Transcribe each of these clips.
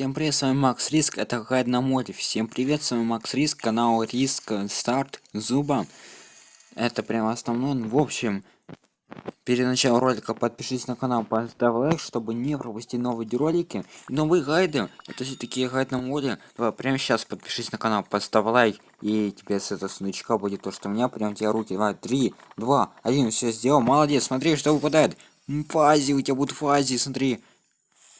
Всем привет, с вами Макс Риск, это гайд на море. Всем привет, с вами Макс Риск, канал Риск Старт Зуба. Это прям основной. В общем, перед началом ролика подпишитесь на канал, поставь лайк, чтобы не пропустить новые ролики. Новые гайды, это все такие гайды на море. Давай, прямо сейчас подпишись на канал, поставь лайк, и тебе с этого сундучка будет то, что у меня прям тебе руки. Давай, три, два, один, все сделал, молодец, смотри, что выпадает. Фази, у тебя будет фази, смотри.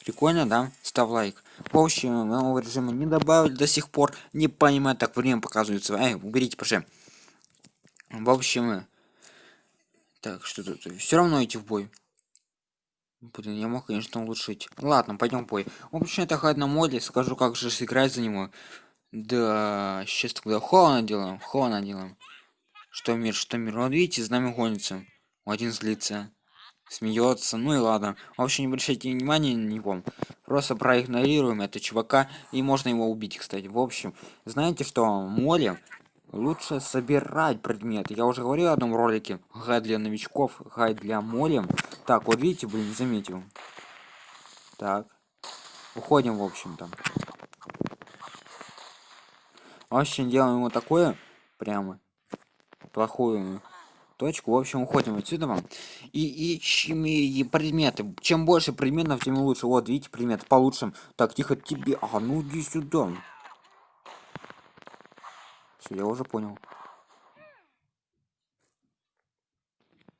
Прикольно, да? Ставь лайк. В общем, нового режима не добавили до сих пор. Не понимаю, так время показывается. Эй, уберите, пожалуйста. В общем, так, что тут? Все равно идти в бой. Блин, я мог, конечно, улучшить. Ладно, пойдем в бой. В общем, это ход на моде. Скажу, как же сыграть за него. Да, сейчас тогда холодно делаем. Холодно делаем. Что мир, что мир. Вот видите, с нами гонится. Один злится смеется. Ну и ладно. В общем не обращайте внимания на него. Просто проигнорируем это чувака и можно его убить кстати. В общем знаете что? Море лучше собирать предметы. Я уже говорил в одном ролике. Гайд для новичков гайд для моря. Так вот видите блин заметил. Так. Уходим в общем-то. В общем делаем ему такое прямо. Плохую точку в общем уходим отсюда вам и ищем и предметы. Чем больше предметов тем лучше. Вот видите предмет получше. Так тихо тебе. А ну иди сюда. Всё, я уже понял.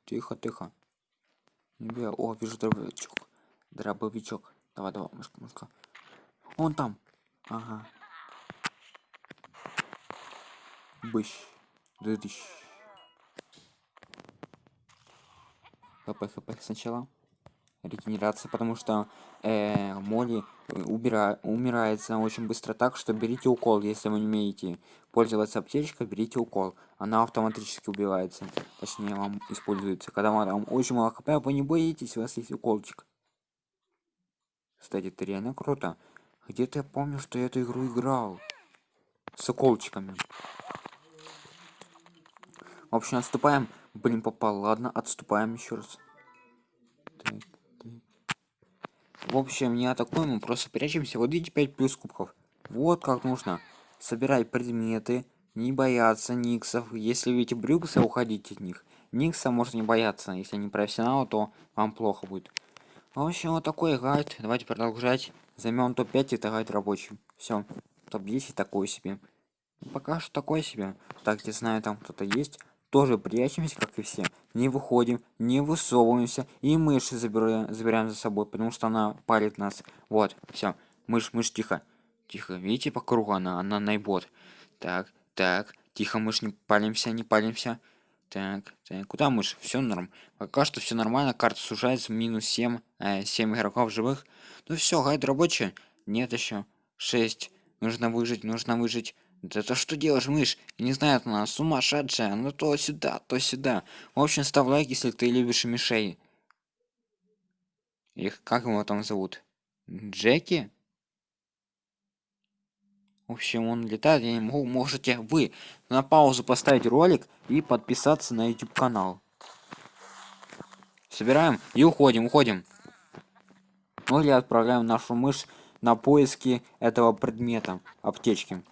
Тихо тихо. Тебе, о вижу дробовичок. Дробовичок. Давай давай мышка мышка. Он там. Ага. Быщ. Дыдыщ хп хп сначала. Регенерация потому что э, моли убира умирается очень быстро так что берите укол если вы не умеете пользоваться аптечкой берите укол. Она автоматически убивается. Точнее вам используется. Когда вам очень мало хп вы не боитесь у вас есть уколчик. Кстати это реально круто. Где-то я помню что я эту игру играл с уколчиками. В общем отступаем блин попал. Ладно отступаем еще раз. Так, так. в общем не атакуем мы просто прячемся. Вот видите 5 плюс кубков. Вот как нужно. Собирать предметы. Не бояться никсов. Если видите брюкса уходите от них. Никса можно не бояться. Если не профессионал то вам плохо будет. В общем вот такой гайд. Давайте продолжать. Займем топ-5 это гайд рабочий. Все топ-10 такой себе. Пока что такой себе. Так я знаю там кто-то есть тоже прячемся как и все. Не выходим не высовываемся и мышь забираем забираем за собой потому что она палит нас. Вот все мышь мышь тихо. Тихо видите по кругу она она найбот так так тихо мышь не палимся не палимся. Так, так. Куда мышь? Все норм. Пока что все нормально карта сужается минус 7 э, 7 игроков живых. Ну все гайд рабочий. Нет еще 6 нужно выжить нужно выжить да то что делаешь, мышь? Я не знаю, она сумасшедшая. Ну то сюда, то сюда. В общем, ставь лайк, если ты любишь мишей. Их как его там зовут? Джеки? В общем, он летает, я не могу. Можете вы на паузу поставить ролик и подписаться на YouTube канал. Собираем и уходим, уходим. Ну или отправляем нашу мышь на поиски этого предмета, аптечки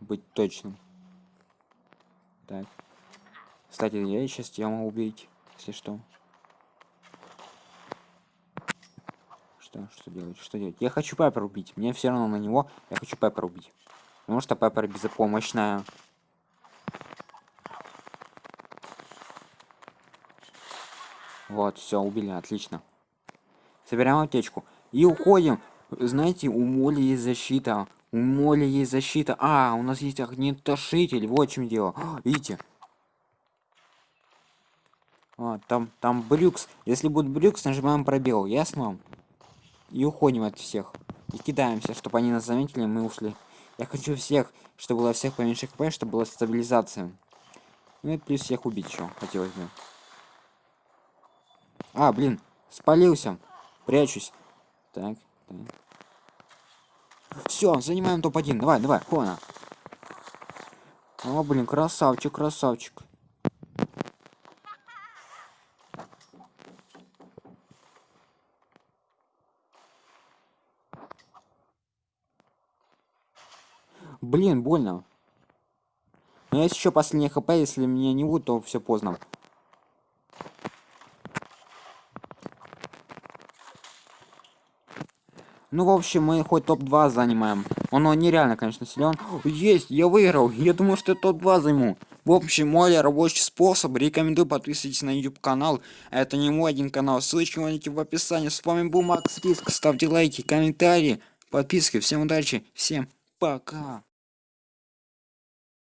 быть точным. Так кстати я сейчас тебя могу убить если что. Что что делать что делать? Я хочу пеппер убить мне все равно на него я хочу пеппер убить. Потому что пеппер безопомощная. Вот все убили отлично. Собираем аптечку. И уходим. Знаете у моли есть защита у моля есть защита. А, у нас есть огнетушитель. Вот в чем дело. Видите? А, там, там брюкс. Если будет брюкс, нажимаем пробел. Ясно? И уходим от всех. И кидаемся, чтобы они нас заметили, мы ушли. Я хочу всех, чтобы было всех поменьше хп, чтобы была стабилизация. Ну и плюс всех убить еще хотелось бы. А, блин, спалился. Прячусь. Так, так. Все, занимаем топ-1. Давай, давай, хона. О, блин, красавчик, красавчик. Блин, больно. Но есть еще последний хп, если меня не будет, то все поздно. Ну, в общем, мы хоть топ-2 занимаем. Он нереально, конечно, силен. Есть, я выиграл. Я думаю, что топ-2 займу. В общем, мой рабочий способ. Рекомендую подписывайтесь на YouTube канал. Это не мой один канал. Ссылочки найти в описании. С вами был Макс Риск. Ставьте лайки, комментарии, подписки. Всем удачи, всем пока.